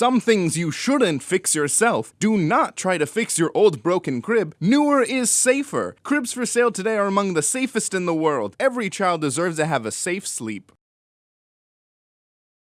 some things you shouldn't fix yourself. Do not try to fix your old broken crib. Newer is safer. Cribs for sale today are among the safest in the world. Every child deserves to have a safe sleep.